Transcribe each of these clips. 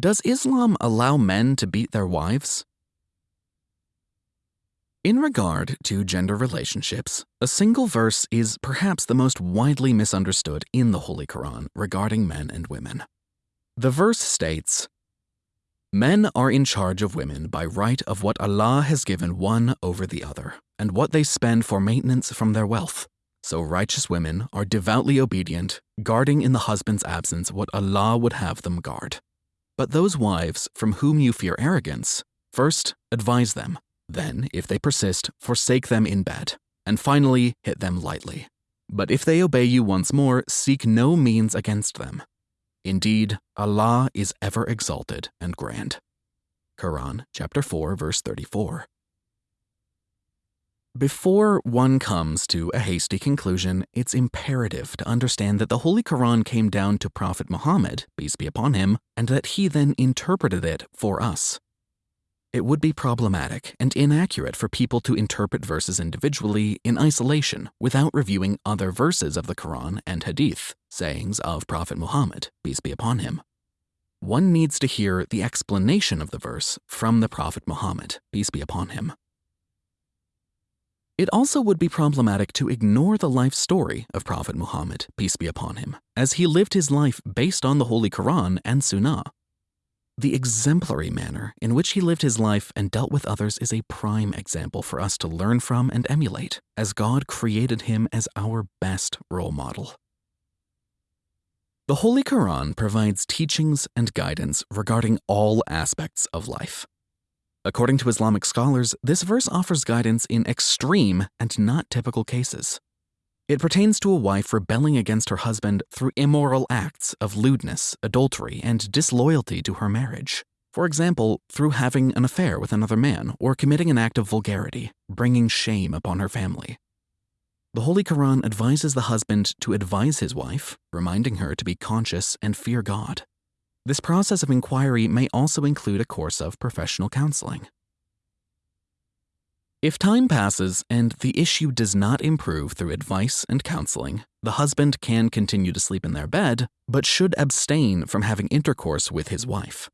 Does Islam allow men to beat their wives? In regard to gender relationships, a single verse is perhaps the most widely misunderstood in the Holy Quran regarding men and women. The verse states Men are in charge of women by right of what Allah has given one over the other, and what they spend for maintenance from their wealth. So righteous women are devoutly obedient, guarding in the husband's absence what Allah would have them guard. But those wives from whom you fear arrogance, first advise them, then, if they persist, forsake them in bed, and finally hit them lightly. But if they obey you once more, seek no means against them. Indeed, Allah is ever exalted and grand. Quran chapter 4 verse 34. Before one comes to a hasty conclusion, it's imperative to understand that the Holy Quran came down to Prophet Muhammad, peace be upon him, and that he then interpreted it for us. It would be problematic and inaccurate for people to interpret verses individually in isolation without reviewing other verses of the Quran and Hadith, sayings of Prophet Muhammad, peace be upon him. One needs to hear the explanation of the verse from the Prophet Muhammad, peace be upon him. It also would be problematic to ignore the life story of Prophet Muhammad, peace be upon him, as he lived his life based on the Holy Quran and Sunnah. The exemplary manner in which he lived his life and dealt with others is a prime example for us to learn from and emulate, as God created him as our best role model. The Holy Quran provides teachings and guidance regarding all aspects of life. According to Islamic scholars, this verse offers guidance in extreme and not typical cases. It pertains to a wife rebelling against her husband through immoral acts of lewdness, adultery, and disloyalty to her marriage. For example, through having an affair with another man or committing an act of vulgarity, bringing shame upon her family. The Holy Quran advises the husband to advise his wife, reminding her to be conscious and fear God. This process of inquiry may also include a course of professional counseling. If time passes and the issue does not improve through advice and counseling, the husband can continue to sleep in their bed, but should abstain from having intercourse with his wife.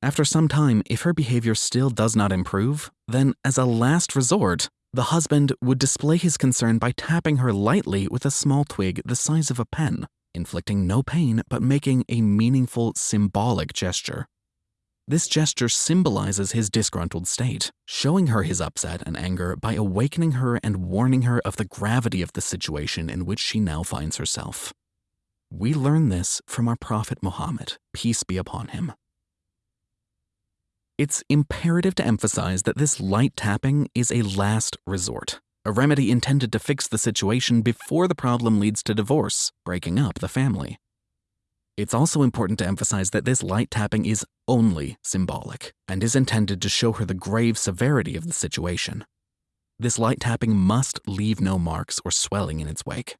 After some time, if her behavior still does not improve, then as a last resort, the husband would display his concern by tapping her lightly with a small twig the size of a pen inflicting no pain but making a meaningful symbolic gesture. This gesture symbolizes his disgruntled state, showing her his upset and anger by awakening her and warning her of the gravity of the situation in which she now finds herself. We learn this from our Prophet Muhammad, peace be upon him. It's imperative to emphasize that this light tapping is a last resort, a remedy intended to fix the situation before the problem leads to divorce, breaking up the family. It's also important to emphasize that this light tapping is only symbolic and is intended to show her the grave severity of the situation. This light tapping must leave no marks or swelling in its wake.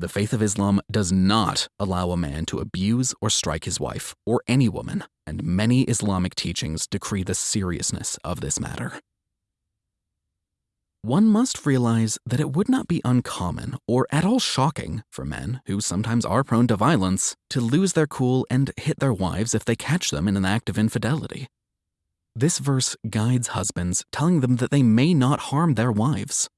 The faith of Islam does not allow a man to abuse or strike his wife or any woman, and many Islamic teachings decree the seriousness of this matter one must realize that it would not be uncommon or at all shocking for men, who sometimes are prone to violence, to lose their cool and hit their wives if they catch them in an act of infidelity. This verse guides husbands, telling them that they may not harm their wives.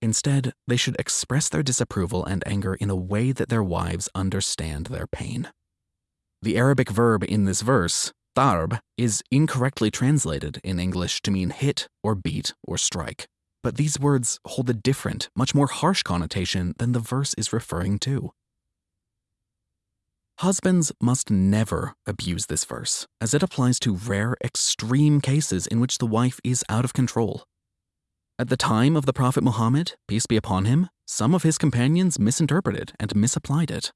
Instead, they should express their disapproval and anger in a way that their wives understand their pain. The Arabic verb in this verse, darb, is incorrectly translated in English to mean hit or beat or strike. But these words hold a different, much more harsh connotation than the verse is referring to. Husbands must never abuse this verse, as it applies to rare, extreme cases in which the wife is out of control. At the time of the Prophet Muhammad, peace be upon him, some of his companions misinterpreted and misapplied it.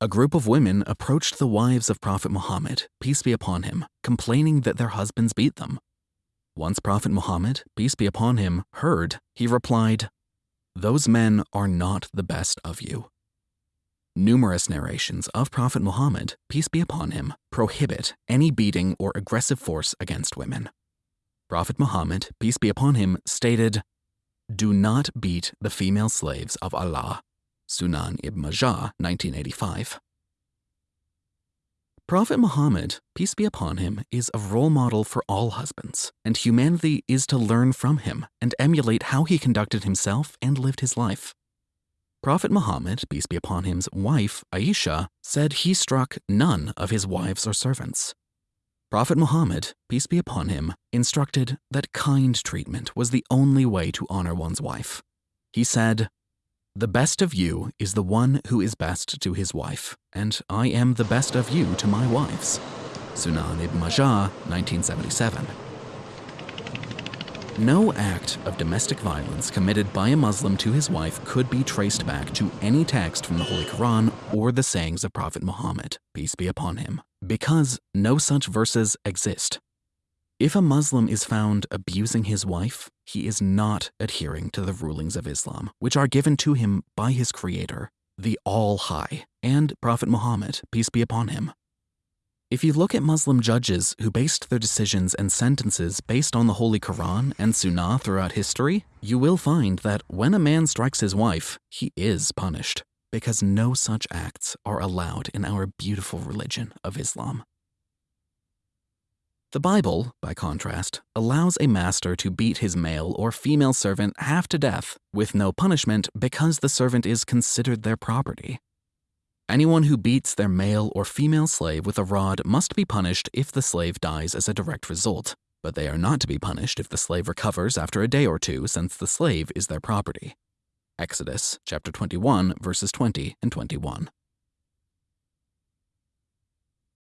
A group of women approached the wives of Prophet Muhammad, peace be upon him, complaining that their husbands beat them. Once Prophet Muhammad, peace be upon him, heard, he replied, Those men are not the best of you. Numerous narrations of Prophet Muhammad, peace be upon him, prohibit any beating or aggressive force against women. Prophet Muhammad, peace be upon him, stated, Do not beat the female slaves of Allah. Sunan ibn Majah, 1985. Prophet Muhammad, peace be upon him, is a role model for all husbands, and humanity is to learn from him and emulate how he conducted himself and lived his life. Prophet Muhammad, peace be upon him's wife, Aisha, said he struck none of his wives or servants. Prophet Muhammad, peace be upon him, instructed that kind treatment was the only way to honor one's wife. He said, The best of you is the one who is best to his wife, and I am the best of you to my wives. Sunan ibn Majah, 1977. No act of domestic violence committed by a Muslim to his wife could be traced back to any text from the Holy Quran or the sayings of Prophet Muhammad, peace be upon him, because no such verses exist. If a Muslim is found abusing his wife, he is not adhering to the rulings of Islam, which are given to him by his Creator, the All High, and Prophet Muhammad, peace be upon him. If you look at Muslim judges who based their decisions and sentences based on the Holy Quran and Sunnah throughout history, you will find that when a man strikes his wife, he is punished, because no such acts are allowed in our beautiful religion of Islam. The Bible, by contrast, allows a master to beat his male or female servant half to death with no punishment because the servant is considered their property. Anyone who beats their male or female slave with a rod must be punished if the slave dies as a direct result, but they are not to be punished if the slave recovers after a day or two since the slave is their property. Exodus chapter 21 verses 20 and 21.